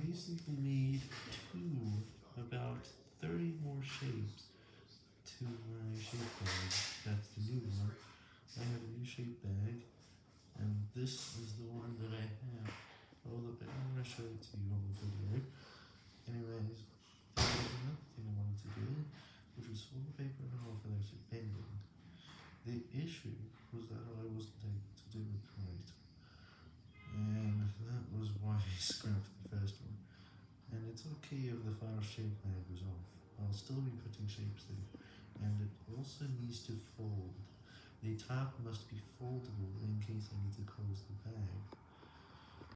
basically made two, about 30 more shapes to my shape bag. That's the new one. I have a new shape bag, and this is the one that I have. Hold up, I'm going to show it to you on the video. Anyways, there was another thing I wanted to do, which was wallpaper and of those bending. The issue was that I wasn't able to do it right, and that was why I scrapped the first one. And it's okay if the final shape bag was off, I'll still be putting shapes there, and it also needs to fold. The top must be foldable in case I